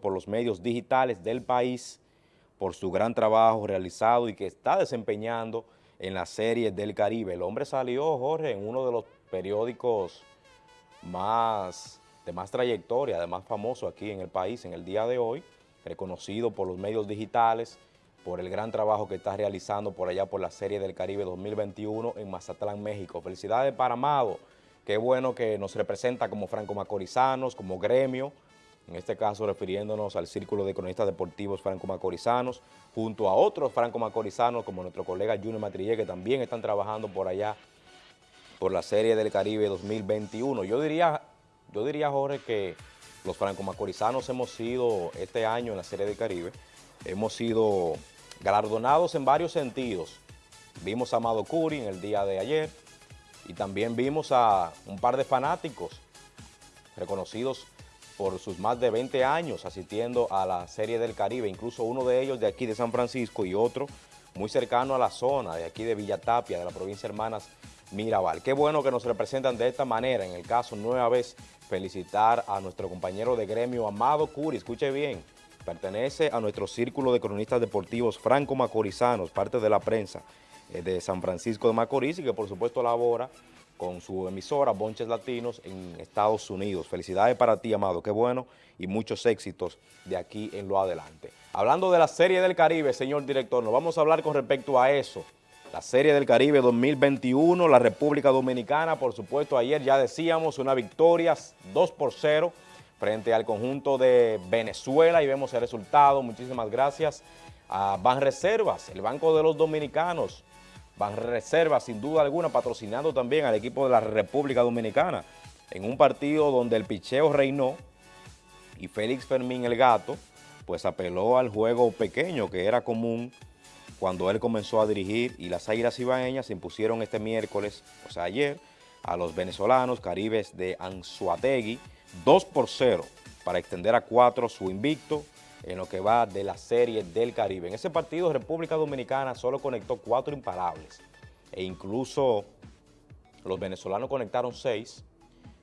por los medios digitales del país por su gran trabajo realizado y que está desempeñando en la serie del Caribe. El hombre salió, Jorge, en uno de los periódicos más de más trayectoria, de más famoso aquí en el país en el día de hoy, reconocido por los medios digitales, por el gran trabajo que está realizando por allá por la Serie del Caribe 2021 en Mazatlán, México. Felicidades para Amado, qué bueno que nos representa como franco-macorizanos, como gremio, en este caso refiriéndonos al Círculo de Cronistas Deportivos Franco-Macorizanos, junto a otros franco-macorizanos como nuestro colega Junior Matrillé, que también están trabajando por allá por la Serie del Caribe 2021. Yo diría, yo diría Jorge, que los franco-macorizanos hemos sido este año en la Serie del Caribe, hemos sido galardonados en varios sentidos. Vimos a Amado Curi en el día de ayer y también vimos a un par de fanáticos reconocidos por sus más de 20 años asistiendo a la Serie del Caribe, incluso uno de ellos de aquí de San Francisco y otro muy cercano a la zona de aquí de Villatapia, de la provincia Hermanas Mirabal. Qué bueno que nos representan de esta manera, en el caso nueva vez felicitar a nuestro compañero de gremio Amado Curi, escuche bien, pertenece a nuestro círculo de cronistas deportivos franco-macorizanos, parte de la prensa eh, de San Francisco de Macorís y que por supuesto labora con su emisora Bonches Latinos en Estados Unidos. Felicidades para ti, Amado, qué bueno y muchos éxitos de aquí en lo adelante. Hablando de la Serie del Caribe, señor director, nos vamos a hablar con respecto a eso. La Serie del Caribe 2021, la República Dominicana, por supuesto, ayer ya decíamos una victoria 2 por 0 frente al conjunto de Venezuela y vemos el resultado. Muchísimas gracias a Banreservas, el Banco de los Dominicanos, Van Reserva, sin duda alguna, patrocinando también al equipo de la República Dominicana en un partido donde el picheo reinó y Félix Fermín, el gato, pues apeló al juego pequeño que era común cuando él comenzó a dirigir y las Águilas Ibaeñas se impusieron este miércoles, o sea ayer, a los venezolanos caribes de Anzuategui, 2 por 0 para extender a 4 su invicto en lo que va de la Serie del Caribe. En ese partido República Dominicana solo conectó cuatro imparables e incluso los venezolanos conectaron seis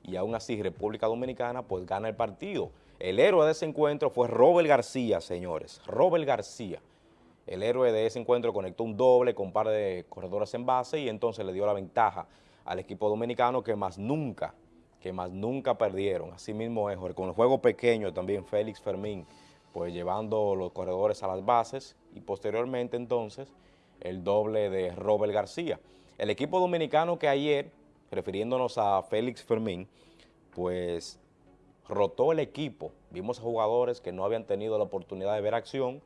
y aún así República Dominicana pues gana el partido. El héroe de ese encuentro fue Robert García, señores, Robert García. El héroe de ese encuentro conectó un doble con un par de corredores en base y entonces le dio la ventaja al equipo dominicano que más nunca, que más nunca perdieron. Así mismo es, con el juego pequeño también Félix Fermín pues llevando los corredores a las bases y posteriormente entonces el doble de Robert García. El equipo dominicano que ayer, refiriéndonos a Félix Fermín, pues rotó el equipo. Vimos a jugadores que no habían tenido la oportunidad de ver acción,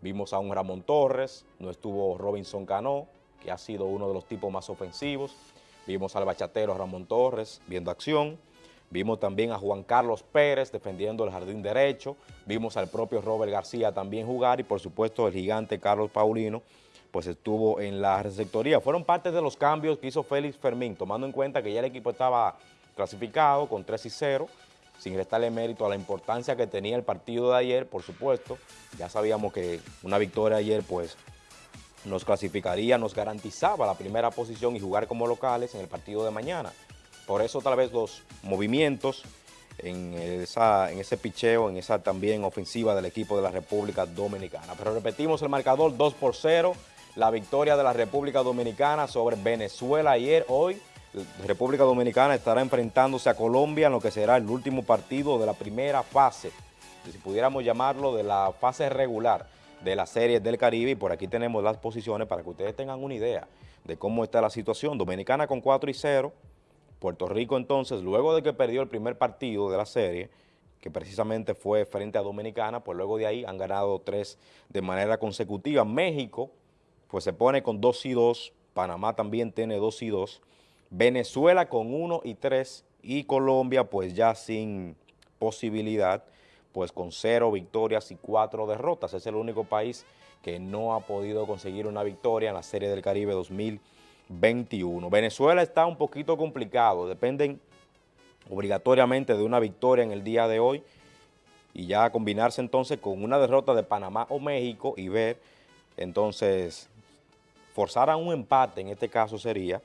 vimos a un Ramón Torres, no estuvo Robinson Cano, que ha sido uno de los tipos más ofensivos, vimos al bachatero Ramón Torres viendo acción, Vimos también a Juan Carlos Pérez defendiendo el jardín derecho, vimos al propio Robert García también jugar y por supuesto el gigante Carlos Paulino pues estuvo en la receptoría. Fueron parte de los cambios que hizo Félix Fermín, tomando en cuenta que ya el equipo estaba clasificado con 3 y 0, sin restarle mérito a la importancia que tenía el partido de ayer, por supuesto. Ya sabíamos que una victoria ayer pues nos clasificaría, nos garantizaba la primera posición y jugar como locales en el partido de mañana. Por eso tal vez los movimientos en, en ese picheo, en esa también ofensiva del equipo de la República Dominicana. Pero repetimos el marcador 2 por 0, la victoria de la República Dominicana sobre Venezuela ayer, hoy. República Dominicana estará enfrentándose a Colombia en lo que será el último partido de la primera fase, si pudiéramos llamarlo de la fase regular de la serie del Caribe y por aquí tenemos las posiciones para que ustedes tengan una idea de cómo está la situación. Dominicana con 4 y 0, Puerto Rico entonces, luego de que perdió el primer partido de la serie, que precisamente fue frente a Dominicana, pues luego de ahí han ganado tres de manera consecutiva. México, pues se pone con 2 y 2, Panamá también tiene 2 y 2, Venezuela con 1 y 3 y Colombia pues ya sin posibilidad, pues con 0 victorias y 4 derrotas. Es el único país que no ha podido conseguir una victoria en la Serie del Caribe 2020. 21. Venezuela está un poquito complicado, dependen obligatoriamente de una victoria en el día de hoy y ya combinarse entonces con una derrota de Panamá o México y ver entonces forzar a un empate en este caso sería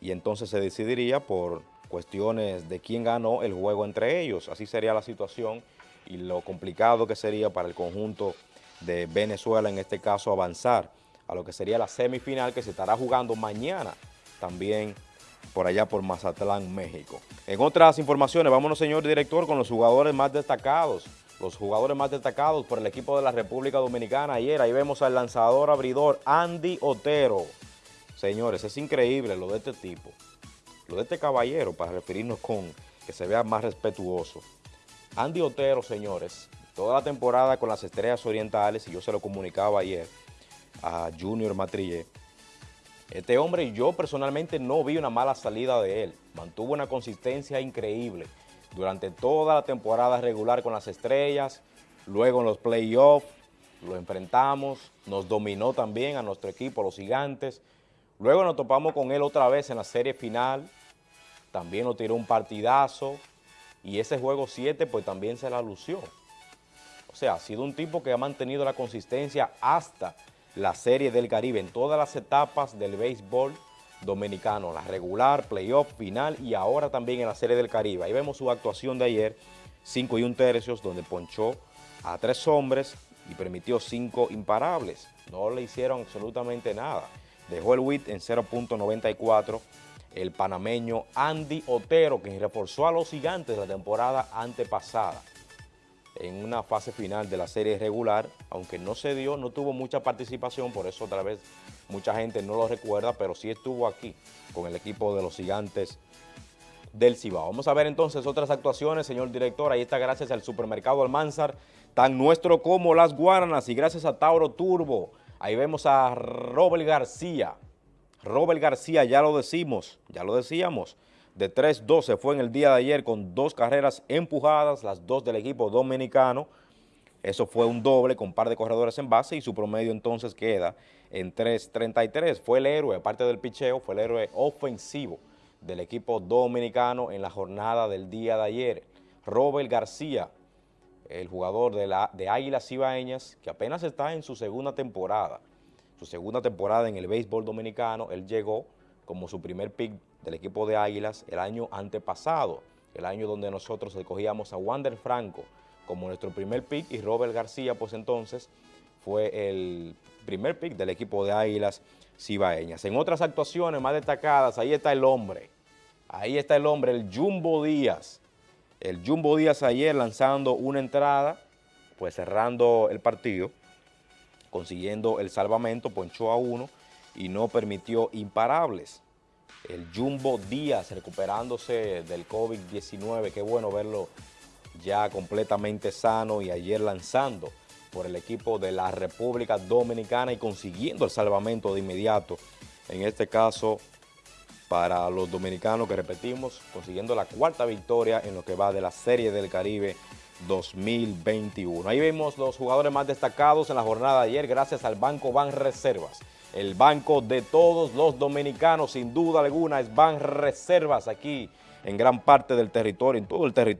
y entonces se decidiría por cuestiones de quién ganó el juego entre ellos. Así sería la situación y lo complicado que sería para el conjunto de Venezuela, en este caso, avanzar a lo que sería la semifinal que se estará jugando mañana también por allá por Mazatlán, México. En otras informaciones, vámonos, señor director, con los jugadores más destacados. Los jugadores más destacados por el equipo de la República Dominicana ayer. Ahí vemos al lanzador abridor Andy Otero. Señores, es increíble lo de este tipo, lo de este caballero, para referirnos con que se vea más respetuoso. Andy Otero, señores, toda la temporada con las Estrellas Orientales, y yo se lo comunicaba ayer a Junior Matrillé, este hombre, yo personalmente no vi una mala salida de él. Mantuvo una consistencia increíble durante toda la temporada regular con las estrellas, luego en los playoffs, lo enfrentamos, nos dominó también a nuestro equipo, los gigantes. Luego nos topamos con él otra vez en la serie final, también nos tiró un partidazo y ese juego 7 pues también se la lució. O sea, ha sido un tipo que ha mantenido la consistencia hasta la Serie del Caribe en todas las etapas del béisbol dominicano, la regular, playoff, final y ahora también en la Serie del Caribe. Ahí vemos su actuación de ayer, 5 y un tercios, donde ponchó a tres hombres y permitió cinco imparables. No le hicieron absolutamente nada. Dejó el WIT en 0.94 el panameño Andy Otero, quien reforzó a los gigantes la temporada antepasada en una fase final de la serie regular, aunque no se dio, no tuvo mucha participación, por eso otra vez mucha gente no lo recuerda, pero sí estuvo aquí con el equipo de los gigantes del Cibao. Vamos a ver entonces otras actuaciones, señor director, ahí está gracias al supermercado Almanzar, tan nuestro como Las Guaranas y gracias a Tauro Turbo. Ahí vemos a Robert García. Robert García, ya lo decimos, ya lo decíamos, de 3-12 fue en el día de ayer con dos carreras empujadas, las dos del equipo dominicano. Eso fue un doble con par de corredores en base y su promedio entonces queda en 3.33. Fue el héroe, aparte del picheo, fue el héroe ofensivo del equipo dominicano en la jornada del día de ayer. Robert García, el jugador de, la, de Águilas Cibaeñas, que apenas está en su segunda temporada, su segunda temporada en el béisbol dominicano, él llegó como su primer pick del equipo de Águilas el año antepasado, el año donde nosotros escogíamos a Wander Franco como nuestro primer pick y Robert García pues entonces fue el primer pick del equipo de Águilas Cibaeñas. En otras actuaciones más destacadas, ahí está el hombre, ahí está el hombre, el Jumbo Díaz. El Jumbo Díaz ayer lanzando una entrada, pues cerrando el partido, consiguiendo el salvamento, ponchó a uno y no permitió imparables el Jumbo Díaz recuperándose del COVID-19. Qué bueno verlo ya completamente sano y ayer lanzando por el equipo de la República Dominicana y consiguiendo el salvamento de inmediato. En este caso, para los dominicanos que repetimos, consiguiendo la cuarta victoria en lo que va de la Serie del Caribe 2021. Ahí vemos los jugadores más destacados en la jornada de ayer gracias al Banco Ban Reservas el banco de todos los dominicanos, sin duda alguna, es Ban Reservas aquí en gran parte del territorio, en todo el territorio.